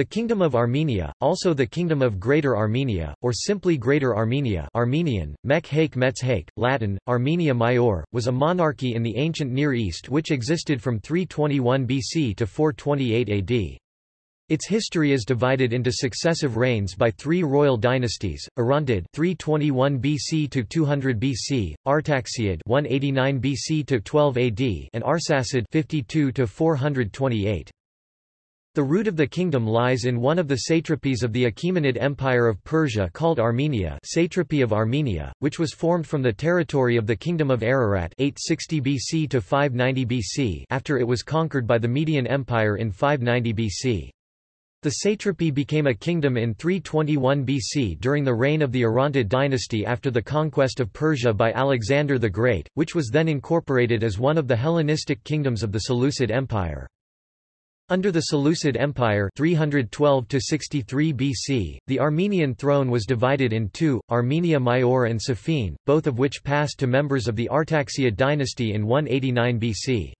The Kingdom of Armenia, also the Kingdom of Greater Armenia, or simply Greater Armenia Armenian, Mek Hake Metz Hake, Latin, Armenia Major, was a monarchy in the ancient Near East which existed from 321 BC to 428 AD. Its history is divided into successive reigns by three royal dynasties: Orontid 321 BC to 200 BC, Artaxiad 189 BC to 12 AD, and Arsacid 52 to 428. The root of the kingdom lies in one of the satrapies of the Achaemenid Empire of Persia called Armenia satrapy of Armenia, which was formed from the territory of the Kingdom of Ararat 860 BC to 590 BC after it was conquered by the Median Empire in 590 BC. The satrapy became a kingdom in 321 BC during the reign of the Orontid dynasty after the conquest of Persia by Alexander the Great, which was then incorporated as one of the Hellenistic kingdoms of the Seleucid Empire. Under the Seleucid Empire 312 BC, the Armenian throne was divided in two, Armenia Major and Sophene, both of which passed to members of the Artaxiad dynasty in 189 BC.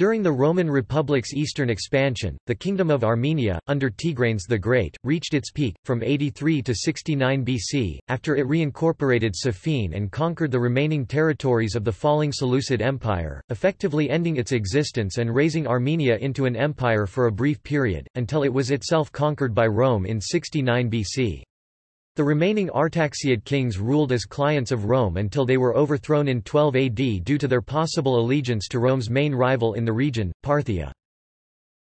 During the Roman Republic's eastern expansion, the Kingdom of Armenia, under Tigranes the Great, reached its peak, from 83 to 69 BC, after it reincorporated Sophene and conquered the remaining territories of the falling Seleucid Empire, effectively ending its existence and raising Armenia into an empire for a brief period, until it was itself conquered by Rome in 69 BC. The remaining Artaxiad kings ruled as clients of Rome until they were overthrown in 12 AD due to their possible allegiance to Rome's main rival in the region, Parthia.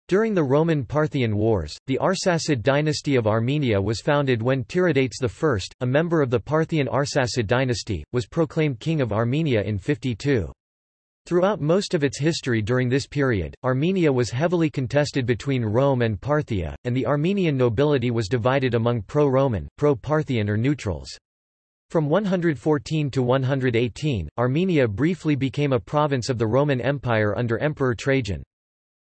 During the Roman-Parthian Wars, the Arsacid dynasty of Armenia was founded when Tiridates I, a member of the Parthian Arsacid dynasty, was proclaimed king of Armenia in 52. Throughout most of its history during this period, Armenia was heavily contested between Rome and Parthia, and the Armenian nobility was divided among pro-Roman, pro-Parthian or neutrals. From 114 to 118, Armenia briefly became a province of the Roman Empire under Emperor Trajan.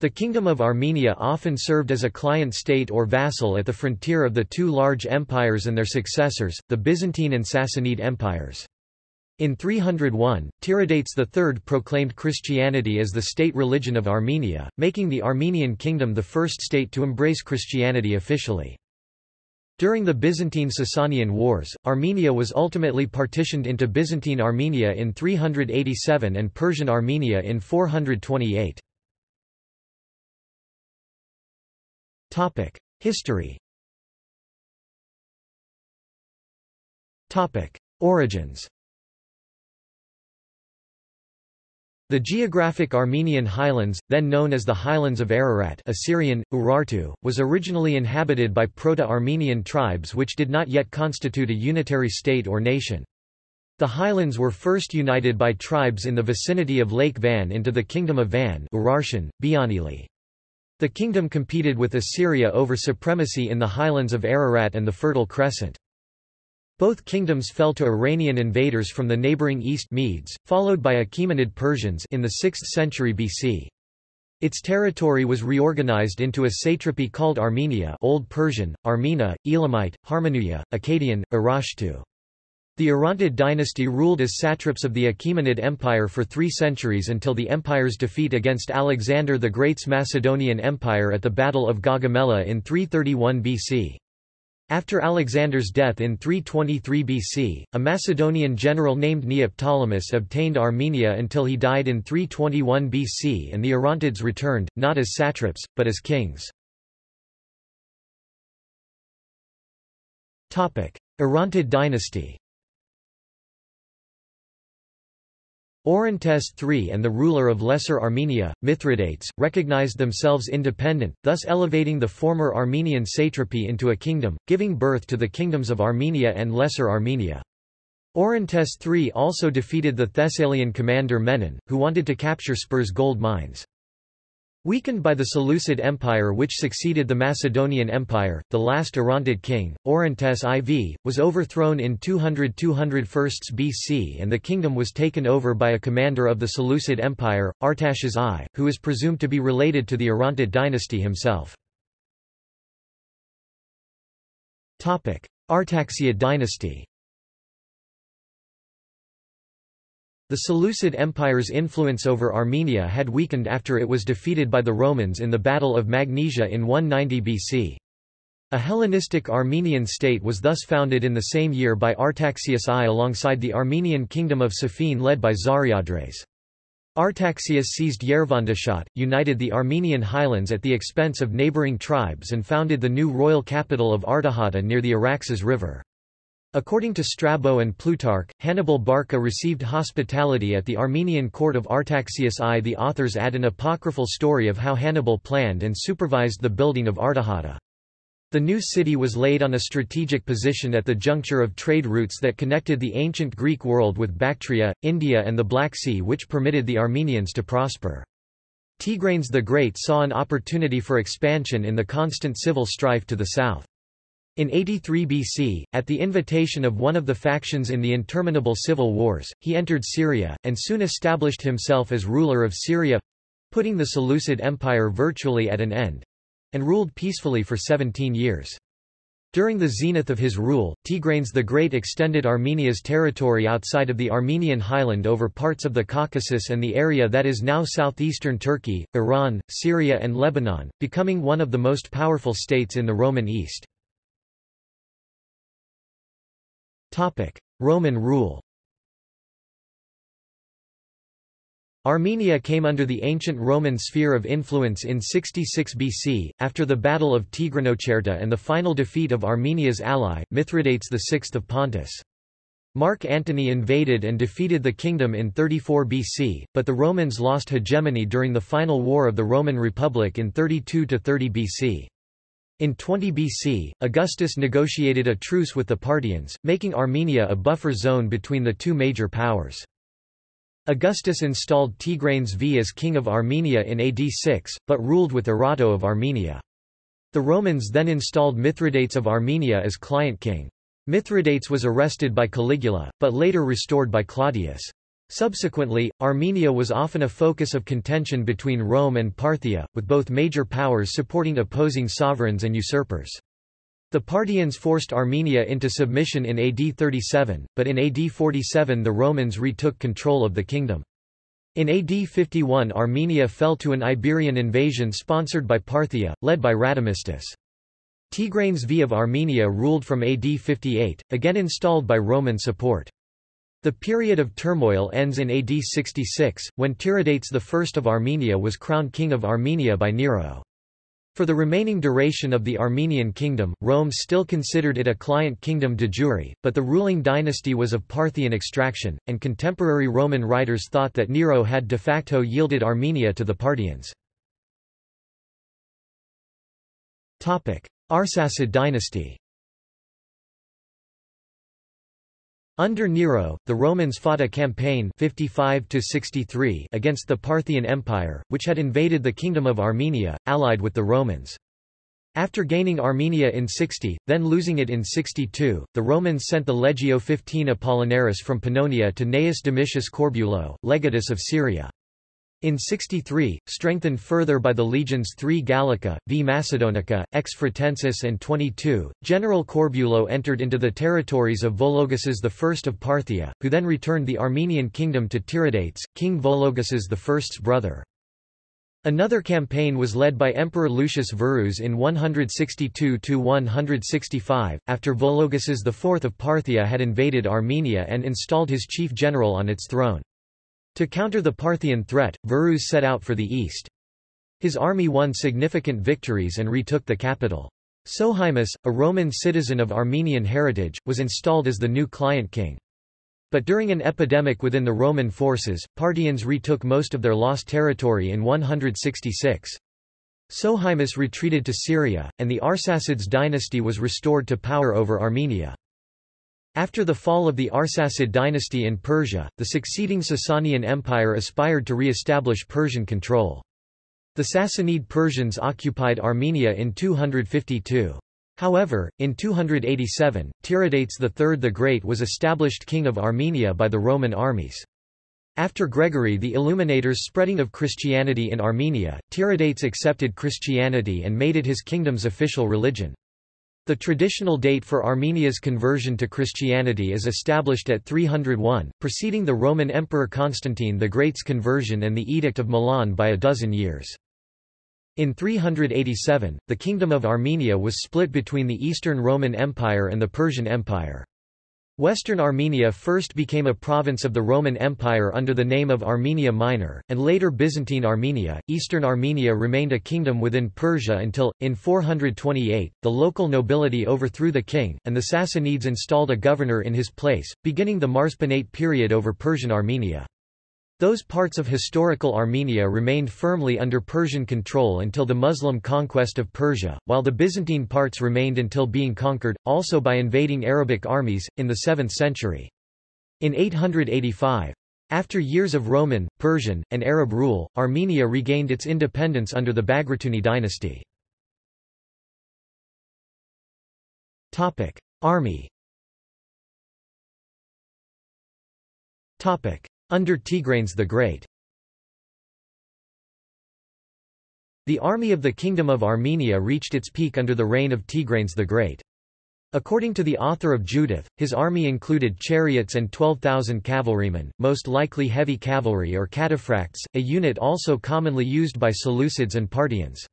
The Kingdom of Armenia often served as a client state or vassal at the frontier of the two large empires and their successors, the Byzantine and Sassanid empires. In 301, Tiridates III proclaimed Christianity as the state religion of Armenia, making the Armenian kingdom the first state to embrace Christianity officially. During the Byzantine-Sasanian Wars, Armenia was ultimately partitioned into Byzantine Armenia in 387 and Persian Armenia in 428. History Origins The geographic Armenian highlands, then known as the highlands of Ararat Assyrian, Urartu, was originally inhabited by Proto-Armenian tribes which did not yet constitute a unitary state or nation. The highlands were first united by tribes in the vicinity of Lake Van into the Kingdom of Van Urartian, Bianili. The kingdom competed with Assyria over supremacy in the highlands of Ararat and the Fertile Crescent. Both kingdoms fell to Iranian invaders from the neighboring East Medes, followed by Achaemenid Persians in the 6th century BC. Its territory was reorganized into a satrapy called Armenia Old Persian, Armena, Elamite, Harmonia, Akkadian, Urashtu. The Orontid dynasty ruled as satraps of the Achaemenid Empire for three centuries until the empire's defeat against Alexander the Great's Macedonian Empire at the Battle of Gaugamela in 331 BC. After Alexander's death in 323 BC, a Macedonian general named Neoptolemus obtained Armenia until he died in 321 BC and the Orontids returned, not as satraps, but as kings. Orontid dynasty Orontes III and the ruler of Lesser Armenia, Mithridates, recognized themselves independent, thus elevating the former Armenian satrapy into a kingdom, giving birth to the kingdoms of Armenia and Lesser Armenia. Orontes III also defeated the Thessalian commander Menon, who wanted to capture Sper's gold mines. Weakened by the Seleucid Empire which succeeded the Macedonian Empire, the last Orontid king, Orontes IV, was overthrown in 200–201 BC and the kingdom was taken over by a commander of the Seleucid Empire, Artashes I, who is presumed to be related to the Orontid dynasty himself. Artaxiad dynasty The Seleucid Empire's influence over Armenia had weakened after it was defeated by the Romans in the Battle of Magnesia in 190 BC. A Hellenistic Armenian state was thus founded in the same year by Artaxias I alongside the Armenian kingdom of Sophene led by Zariadres. Artaxias seized Yervandashat, united the Armenian highlands at the expense of neighboring tribes and founded the new royal capital of Artaxata near the Araxes River. According to Strabo and Plutarch, Hannibal Barca received hospitality at the Armenian court of Artaxias I. The authors add an apocryphal story of how Hannibal planned and supervised the building of Artaxata. The new city was laid on a strategic position at the juncture of trade routes that connected the ancient Greek world with Bactria, India and the Black Sea which permitted the Armenians to prosper. Tigranes the Great saw an opportunity for expansion in the constant civil strife to the south. In 83 BC, at the invitation of one of the factions in the interminable civil wars, he entered Syria, and soon established himself as ruler of Syria—putting the Seleucid Empire virtually at an end—and ruled peacefully for 17 years. During the zenith of his rule, Tigranes the Great extended Armenia's territory outside of the Armenian highland over parts of the Caucasus and the area that is now southeastern Turkey, Iran, Syria and Lebanon, becoming one of the most powerful states in the Roman East. Roman rule Armenia came under the ancient Roman sphere of influence in 66 BC, after the Battle of Tigranocerta and the final defeat of Armenia's ally, Mithridates VI of Pontus. Mark Antony invaded and defeated the kingdom in 34 BC, but the Romans lost hegemony during the final war of the Roman Republic in 32–30 BC. In 20 BC, Augustus negotiated a truce with the Parthians, making Armenia a buffer zone between the two major powers. Augustus installed Tigranes V as king of Armenia in AD 6, but ruled with Erato of Armenia. The Romans then installed Mithridates of Armenia as client king. Mithridates was arrested by Caligula, but later restored by Claudius. Subsequently, Armenia was often a focus of contention between Rome and Parthia, with both major powers supporting opposing sovereigns and usurpers. The Parthians forced Armenia into submission in AD 37, but in AD 47 the Romans retook control of the kingdom. In AD 51 Armenia fell to an Iberian invasion sponsored by Parthia, led by Radamistus. Tigranes V of Armenia ruled from AD 58, again installed by Roman support. The period of turmoil ends in AD 66, when Tiridates I of Armenia was crowned king of Armenia by Nero. For the remaining duration of the Armenian kingdom, Rome still considered it a client kingdom de jure, but the ruling dynasty was of Parthian extraction, and contemporary Roman writers thought that Nero had de facto yielded Armenia to the Parthians. Arsacid dynasty Under Nero, the Romans fought a campaign 55 against the Parthian Empire, which had invaded the Kingdom of Armenia, allied with the Romans. After gaining Armenia in 60, then losing it in 62, the Romans sent the Legio XV Apollinaris from Pannonia to Gnaeus Domitius Corbulo, legatus of Syria. In 63, strengthened further by the legions III Gallica, V Macedonica, X Fretensis and 22, General Corbulo entered into the territories of Vologases I of Parthia, who then returned the Armenian kingdom to Tiridates, King Vologases I's brother. Another campaign was led by Emperor Lucius Verus in 162–165, after Vologases IV of Parthia had invaded Armenia and installed his chief general on its throne. To counter the Parthian threat, Verus set out for the east. His army won significant victories and retook the capital. Sohaemus, a Roman citizen of Armenian heritage, was installed as the new client king. But during an epidemic within the Roman forces, Parthians retook most of their lost territory in 166. Sohaemus retreated to Syria, and the Arsacids dynasty was restored to power over Armenia. After the fall of the Arsacid dynasty in Persia, the succeeding Sasanian Empire aspired to re-establish Persian control. The Sassanid Persians occupied Armenia in 252. However, in 287, Tiridates III the Great was established king of Armenia by the Roman armies. After Gregory the Illuminator's spreading of Christianity in Armenia, Tiridates accepted Christianity and made it his kingdom's official religion. The traditional date for Armenia's conversion to Christianity is established at 301, preceding the Roman Emperor Constantine the Great's conversion and the Edict of Milan by a dozen years. In 387, the Kingdom of Armenia was split between the Eastern Roman Empire and the Persian Empire. Western Armenia first became a province of the Roman Empire under the name of Armenia Minor, and later Byzantine Armenia. Eastern Armenia remained a kingdom within Persia until, in 428, the local nobility overthrew the king, and the Sassanids installed a governor in his place, beginning the Marzpanate period over Persian Armenia. Those parts of historical Armenia remained firmly under Persian control until the Muslim conquest of Persia, while the Byzantine parts remained until being conquered, also by invading Arabic armies, in the 7th century. In 885, after years of Roman, Persian, and Arab rule, Armenia regained its independence under the Bagratuni dynasty. Army under Tigranes the Great The army of the Kingdom of Armenia reached its peak under the reign of Tigranes the Great. According to the author of Judith, his army included chariots and 12,000 cavalrymen, most likely heavy cavalry or cataphracts, a unit also commonly used by Seleucids and Parthians.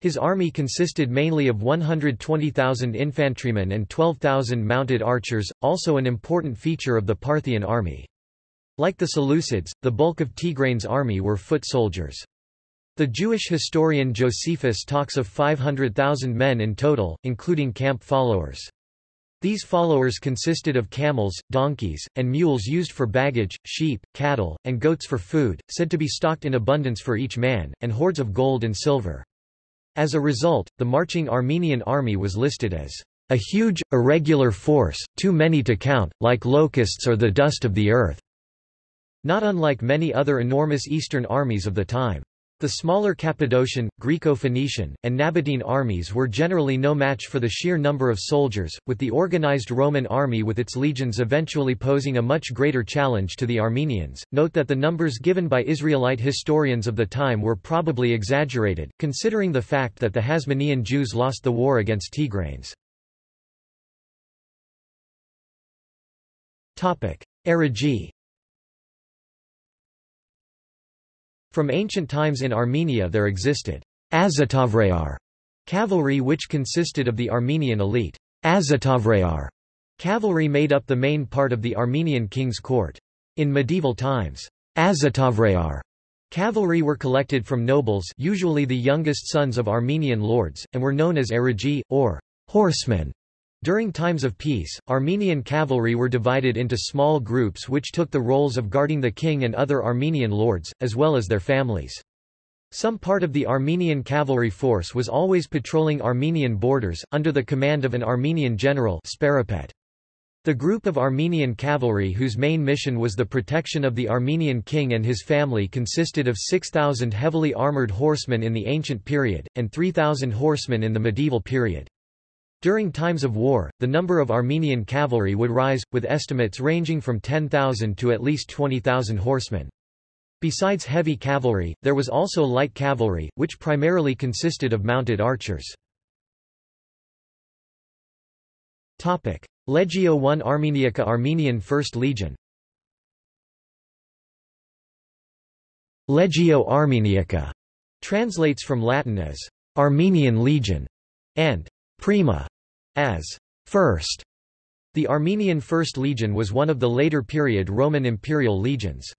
His army consisted mainly of 120,000 infantrymen and 12,000 mounted archers, also an important feature of the Parthian army. Like the Seleucids, the bulk of Tigranes' army were foot soldiers. The Jewish historian Josephus talks of 500,000 men in total, including camp followers. These followers consisted of camels, donkeys, and mules used for baggage, sheep, cattle, and goats for food, said to be stocked in abundance for each man, and hoards of gold and silver. As a result, the marching Armenian army was listed as a huge, irregular force, too many to count, like locusts or the dust of the earth. Not unlike many other enormous eastern armies of the time. The smaller Cappadocian, Greco-Phoenician, and Nabatean armies were generally no match for the sheer number of soldiers, with the organized Roman army with its legions eventually posing a much greater challenge to the Armenians. Note that the numbers given by Israelite historians of the time were probably exaggerated, considering the fact that the Hasmonean Jews lost the war against Tigranes. Arigi From ancient times in Armenia there existed Azatavrear cavalry which consisted of the Armenian elite. Azatavrear cavalry made up the main part of the Armenian king's court. In medieval times, Azatavrear cavalry were collected from nobles usually the youngest sons of Armenian lords, and were known as erigi, or horsemen. During times of peace, Armenian cavalry were divided into small groups which took the roles of guarding the king and other Armenian lords, as well as their families. Some part of the Armenian cavalry force was always patrolling Armenian borders, under the command of an Armenian general The group of Armenian cavalry whose main mission was the protection of the Armenian king and his family consisted of 6,000 heavily armored horsemen in the ancient period, and 3,000 horsemen in the medieval period. During times of war, the number of Armenian cavalry would rise, with estimates ranging from 10,000 to at least 20,000 horsemen. Besides heavy cavalry, there was also light cavalry, which primarily consisted of mounted archers. Legio I Armeniaca Armenian 1st Legion Legio Armeniaca translates from Latin as Armenian Legion and prima as first. The Armenian First Legion was one of the later period Roman imperial legions.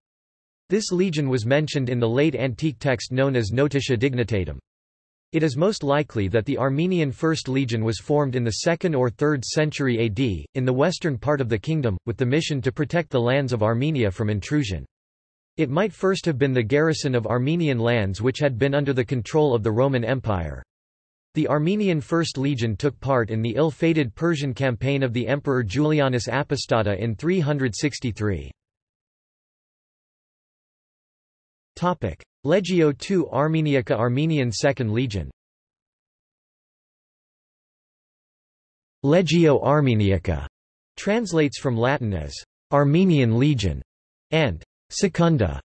This legion was mentioned in the late antique text known as Notitia Dignitatum. It is most likely that the Armenian First Legion was formed in the 2nd or 3rd century AD, in the western part of the kingdom, with the mission to protect the lands of Armenia from intrusion. It might first have been the garrison of Armenian lands which had been under the control of the Roman Empire. The Armenian First Legion took part in the ill-fated Persian campaign of the Emperor Julianus Apostata in 363. Legio II Armeniaca Armenian Second Legion Legio Armeniaca translates from Latin as Armenian Legion and Secunda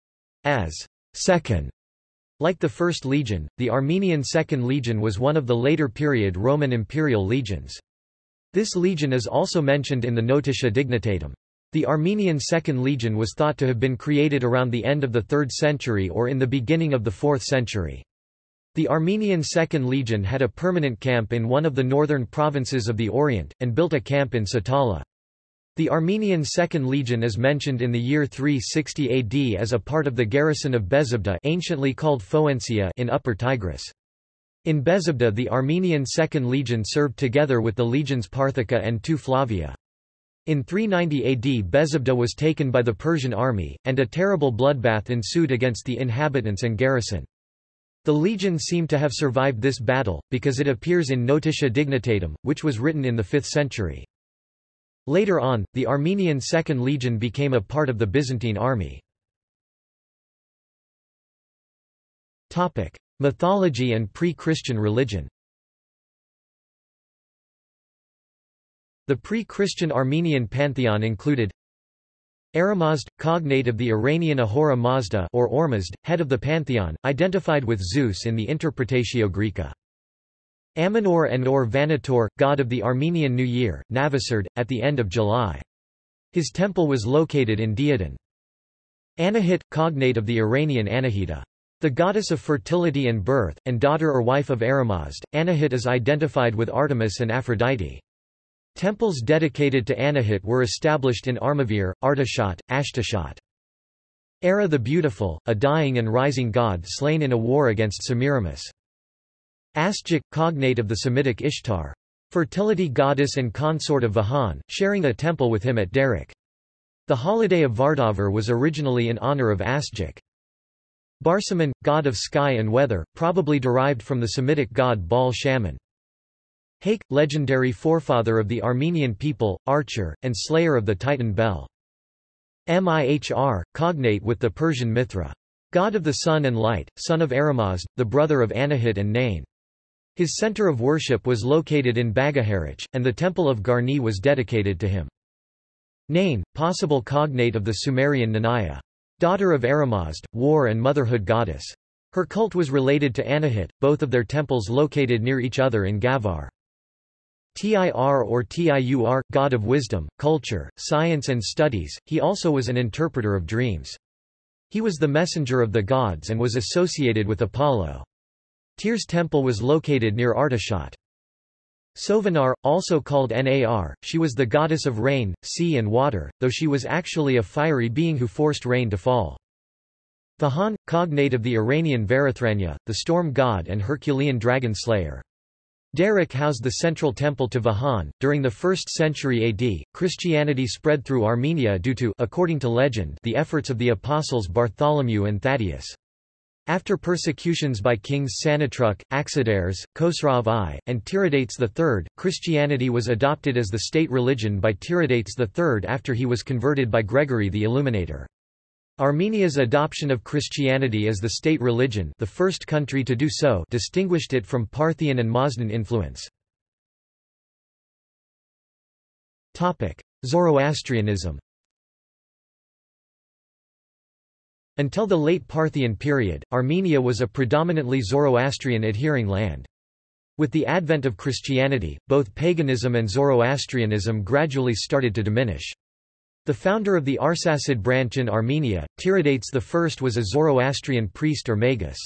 as second. Like the First Legion, the Armenian Second Legion was one of the later period Roman imperial legions. This legion is also mentioned in the Notitia Dignitatum. The Armenian Second Legion was thought to have been created around the end of the 3rd century or in the beginning of the 4th century. The Armenian Second Legion had a permanent camp in one of the northern provinces of the Orient, and built a camp in Satala. The Armenian Second Legion is mentioned in the year 360 AD as a part of the garrison of Bezabda anciently called Phoencia in Upper Tigris. In Bezabda the Armenian Second Legion served together with the legions Parthica and II Flavia. In 390 AD Bezabda was taken by the Persian army, and a terrible bloodbath ensued against the inhabitants and garrison. The legion seemed to have survived this battle, because it appears in Notitia Dignitatum, which was written in the 5th century. Later on, the Armenian Second Legion became a part of the Byzantine army. Topic: Mythology and pre-Christian religion The pre-Christian Armenian pantheon included Aramazd, cognate of the Iranian Ahura Mazda or Ormazd, head of the pantheon, identified with Zeus in the Interpretatio Graeca. Amanor and or Vanator, god of the Armenian New Year, Navasard, at the end of July. His temple was located in Diadon. Anahit, cognate of the Iranian Anahita. The goddess of fertility and birth, and daughter or wife of Aramazd, Anahit is identified with Artemis and Aphrodite. Temples dedicated to Anahit were established in Armavir, Artashat, Ashtishat. Ara the Beautiful, a dying and rising god slain in a war against Semiramis. Astghik, cognate of the Semitic Ishtar. Fertility goddess and consort of Vahan, sharing a temple with him at Derik. The holiday of Vardavar was originally in honor of Astghik. Barsaman, god of sky and weather, probably derived from the Semitic god Baal Shaman. Haik, legendary forefather of the Armenian people, archer, and slayer of the Titan Bel. Mihr, cognate with the Persian Mithra. God of the sun and light, son of Aramazd, the brother of Anahit and Nane. His center of worship was located in Bagaharach, and the temple of Garni was dedicated to him. Nane, possible cognate of the Sumerian Nanaya. Daughter of Aramazd, war and motherhood goddess. Her cult was related to Anahit, both of their temples located near each other in Gavar. Tir or Tiur, god of wisdom, culture, science and studies, he also was an interpreter of dreams. He was the messenger of the gods and was associated with Apollo. Tir's temple was located near Artashat. Sovanar, also called Nar, she was the goddess of rain, sea and water, though she was actually a fiery being who forced rain to fall. Vahan, cognate of the Iranian Varathranya, the storm god and Herculean dragon slayer. Derik housed the central temple to Vahan. During the 1st century AD, Christianity spread through Armenia due to according to legend, the efforts of the apostles Bartholomew and Thaddeus. After persecutions by kings Sanatruk, Axidares, Khosrov I, and Tiridates III, Christianity was adopted as the state religion by Tiridates III after he was converted by Gregory the Illuminator. Armenia's adoption of Christianity as the state religion the first country to do so distinguished it from Parthian and Mazdean influence. Zoroastrianism Until the late Parthian period, Armenia was a predominantly Zoroastrian-adhering land. With the advent of Christianity, both paganism and Zoroastrianism gradually started to diminish. The founder of the Arsacid branch in Armenia, Tiridates I was a Zoroastrian priest or magus.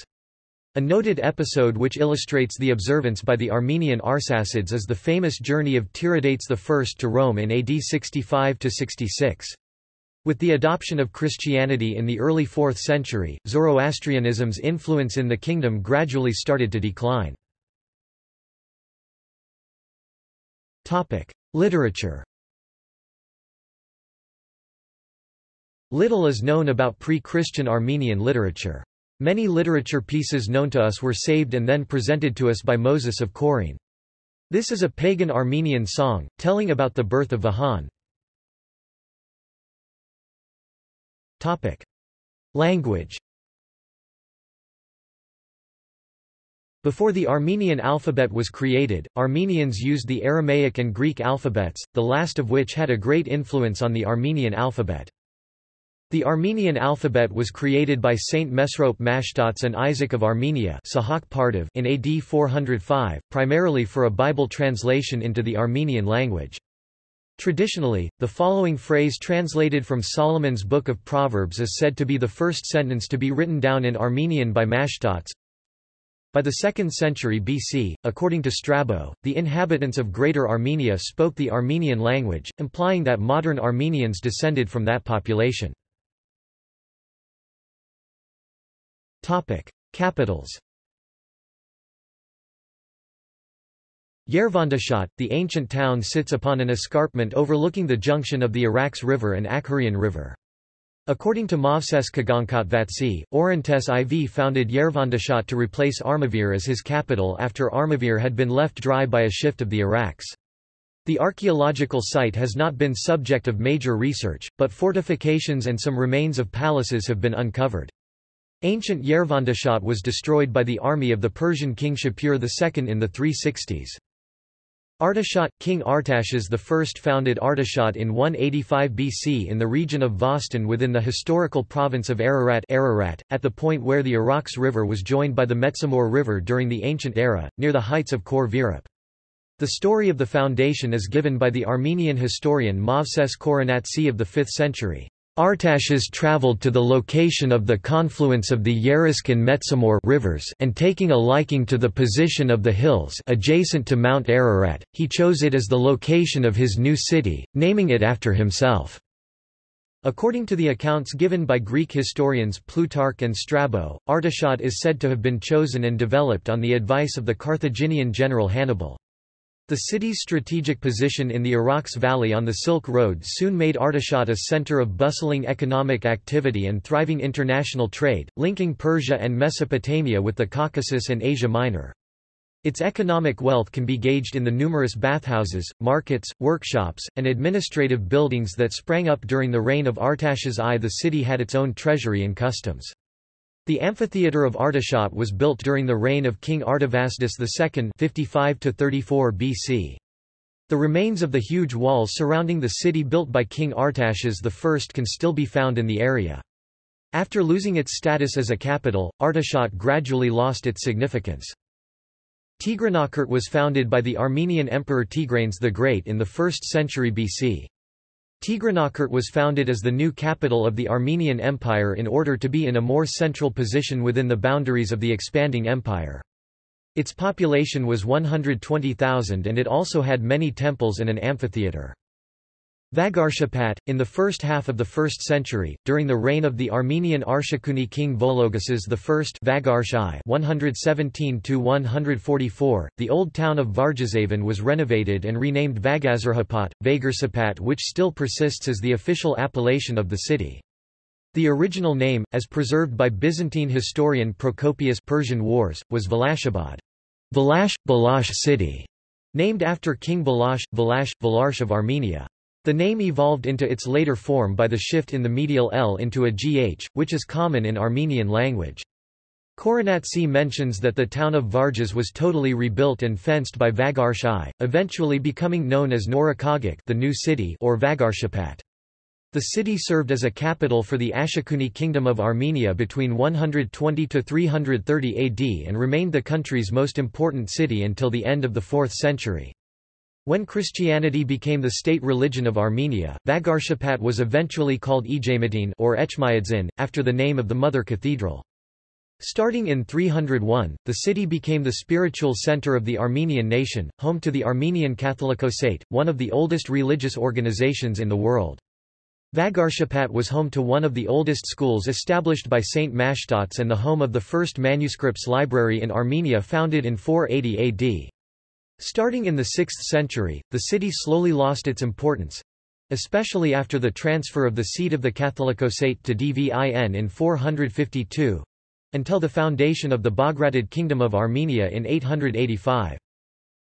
A noted episode which illustrates the observance by the Armenian Arsacids is the famous journey of Tiridates I to Rome in AD 65–66. With the adoption of Christianity in the early 4th century, Zoroastrianism's influence in the kingdom gradually started to decline. Literature Little is known about pre-Christian Armenian literature. Many literature pieces known to us were saved and then presented to us by Moses of Chorene. This is a pagan Armenian song, telling about the birth of Vahan. Language Before the Armenian alphabet was created, Armenians used the Aramaic and Greek alphabets, the last of which had a great influence on the Armenian alphabet. The Armenian alphabet was created by Saint Mesrop Mashtots and Isaac of Armenia in AD 405, primarily for a Bible translation into the Armenian language. Traditionally, the following phrase translated from Solomon's Book of Proverbs is said to be the first sentence to be written down in Armenian by Mashtots. By the 2nd century BC, according to Strabo, the inhabitants of Greater Armenia spoke the Armenian language, implying that modern Armenians descended from that population. Capitals Yervandashat, the ancient town sits upon an escarpment overlooking the junction of the Arax River and Akhurian River. According to Movses Kagankatvatsi, Orontes IV founded Yervandashat to replace Armavir as his capital after Armavir had been left dry by a shift of the Arax. The archaeological site has not been subject of major research, but fortifications and some remains of palaces have been uncovered. Ancient Yervandashat was destroyed by the army of the Persian king Shapur II in the 360s. Artashat, King Artashes I founded Artashat in 185 BC in the region of Vostan within the historical province of Ararat, Ararat at the point where the Arax River was joined by the Metsamor River during the ancient era, near the heights of Khor Virap. The story of the foundation is given by the Armenian historian Movses Khorenatsi of the 5th century. Artashes traveled to the location of the confluence of the Yerusk and Metsamor rivers and taking a liking to the position of the hills adjacent to Mount Ararat, he chose it as the location of his new city, naming it after himself. According to the accounts given by Greek historians Plutarch and Strabo, Artashat is said to have been chosen and developed on the advice of the Carthaginian general Hannibal. The city's strategic position in the Araks Valley on the Silk Road soon made Artashat a center of bustling economic activity and thriving international trade, linking Persia and Mesopotamia with the Caucasus and Asia Minor. Its economic wealth can be gauged in the numerous bathhouses, markets, workshops, and administrative buildings that sprang up during the reign of Artashes I. The city had its own treasury and customs. The amphitheatre of Artashat was built during the reign of King Artavasdes II 55 BC. The remains of the huge walls surrounding the city built by King Artashes I can still be found in the area. After losing its status as a capital, Artashat gradually lost its significance. Tigranakert was founded by the Armenian Emperor Tigranes the Great in the 1st century BC. Tigranakert was founded as the new capital of the Armenian Empire in order to be in a more central position within the boundaries of the expanding empire. Its population was 120,000 and it also had many temples and an amphitheatre. Vagarshapat, in the first half of the 1st century, during the reign of the Armenian Arshakuni king Vologases I Vagarsh 117–144, the old town of Varjazavan was renovated and renamed Vagazarhapat, Vagarsapat which still persists as the official appellation of the city. The original name, as preserved by Byzantine historian Procopius Persian Wars, was Valashabad. Valash, Balash city, named after King Balash, Valash, Valarsh of Armenia. The name evolved into its later form by the shift in the medial L into a GH, which is common in Armenian language. Khorenatsi mentions that the town of Vargas was totally rebuilt and fenced by Vagarsh I, eventually becoming known as Norakagak the new city or Vagarshapat. The city served as a capital for the Arshakuni Kingdom of Armenia between 120 to 330 AD and remained the country's most important city until the end of the 4th century. When Christianity became the state religion of Armenia, Vagarshapat was eventually called Ejamidin or Echmiadzin, after the name of the mother cathedral. Starting in 301, the city became the spiritual center of the Armenian nation, home to the Armenian Catholicosate, one of the oldest religious organizations in the world. Vagarshapat was home to one of the oldest schools established by Saint Mashtots and the home of the first manuscripts library in Armenia founded in 480 AD. Starting in the 6th century, the city slowly lost its importance, especially after the transfer of the seat of the Catholicosate to Dvin in 452, until the foundation of the Bagratid Kingdom of Armenia in 885.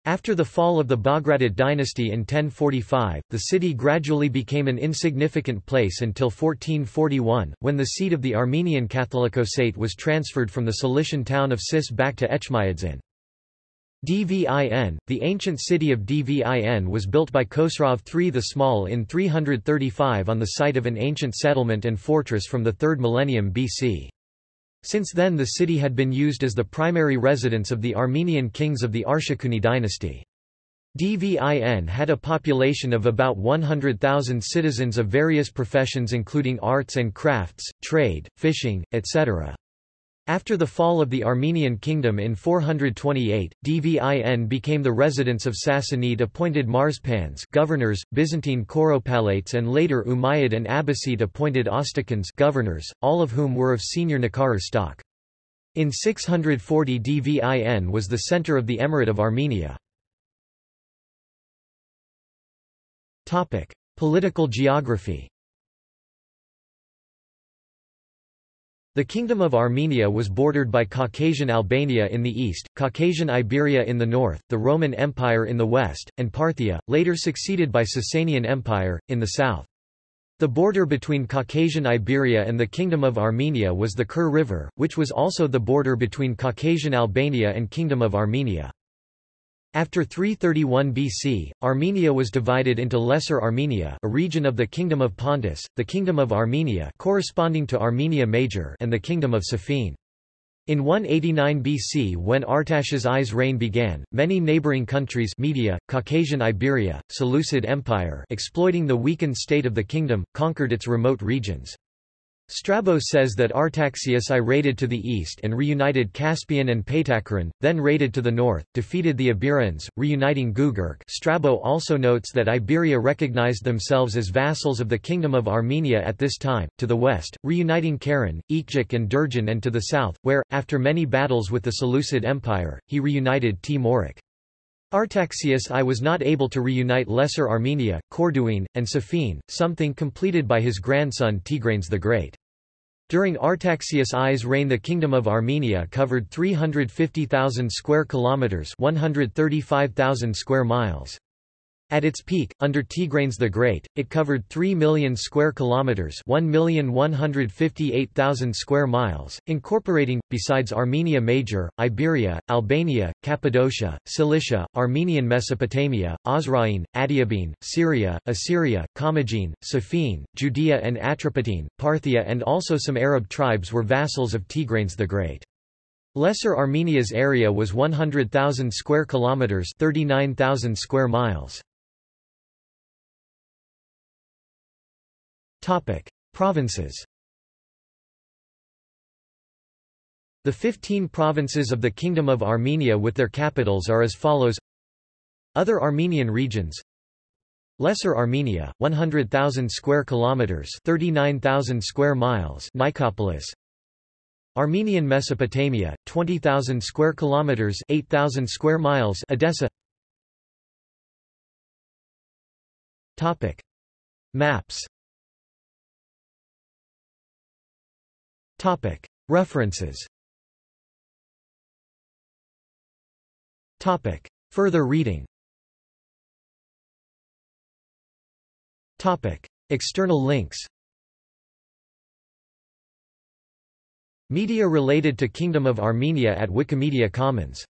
After the fall of the Bagratid dynasty in 1045, the city gradually became an insignificant place until 1441, when the seat of the Armenian Catholicosate was transferred from the Cilician town of Sis back to Echmiadzin. Dvin, the ancient city of Dvin was built by Khosrov III the Small in 335 on the site of an ancient settlement and fortress from the 3rd millennium BC. Since then the city had been used as the primary residence of the Armenian kings of the Arshakuni dynasty. Dvin had a population of about 100,000 citizens of various professions including arts and crafts, trade, fishing, etc. After the fall of the Armenian kingdom in 428, Dvin became the residence of Sassanid-appointed Marzpans governors, Byzantine Khoropalates and later Umayyad and Abbasid-appointed Ostikans governors, all of whom were of senior Nakharar stock. In 640 Dvin was the center of the Emirate of Armenia. Topic. Political geography The Kingdom of Armenia was bordered by Caucasian Albania in the east, Caucasian Iberia in the north, the Roman Empire in the west, and Parthia, later succeeded by Sasanian Empire, in the south. The border between Caucasian Iberia and the Kingdom of Armenia was the Kur River, which was also the border between Caucasian Albania and Kingdom of Armenia. After 331 BC, Armenia was divided into Lesser Armenia a region of the Kingdom of Pontus, the Kingdom of Armenia corresponding to Armenia Major and the Kingdom of Sophene. In 189 BC when Artashes I's reign began, many neighboring countries Media, Caucasian Iberia, Seleucid Empire exploiting the weakened state of the kingdom, conquered its remote regions. Strabo says that Artaxias I raided to the east and reunited Caspian and Paytakaran, then raided to the north, defeated the Iberians, reuniting Gugark Strabo also notes that Iberia recognized themselves as vassals of the Kingdom of Armenia at this time, to the west, reuniting Karen, Ikjik and Durjan and to the south, where, after many battles with the Seleucid Empire, he reunited Timorik. Artaxias I was not able to reunite Lesser Armenia, Corduene, and Sophene, something completed by his grandson Tigranes the Great. During Artaxias I's reign the Kingdom of Armenia covered 350,000 square kilometers 135,000 square miles. At its peak, under Tigranes the Great, it covered 3 million square kilometers, 1,158,000 square miles, incorporating besides Armenia Major, Iberia, Albania, Cappadocia, Cilicia, Armenian Mesopotamia, Osroene, Adiabene, Syria, Assyria, Commagene, Sophene, Judea and Atropatene, Parthia and also some Arab tribes were vassals of Tigranes the Great. Lesser Armenia's area was 100,000 square kilometers, 39,000 square miles. Provinces The 15 provinces of the Kingdom of Armenia with their capitals are as follows Other Armenian regions Lesser Armenia, 100,000 square kilometers, 39,000 square miles, Nicopolis. Armenian Mesopotamia, 20,000 square kilometers, 8,000 square miles, Edessa. Topic: Maps. Topic. References Topic. Further reading Topic. External links Media related to Kingdom of Armenia at Wikimedia Commons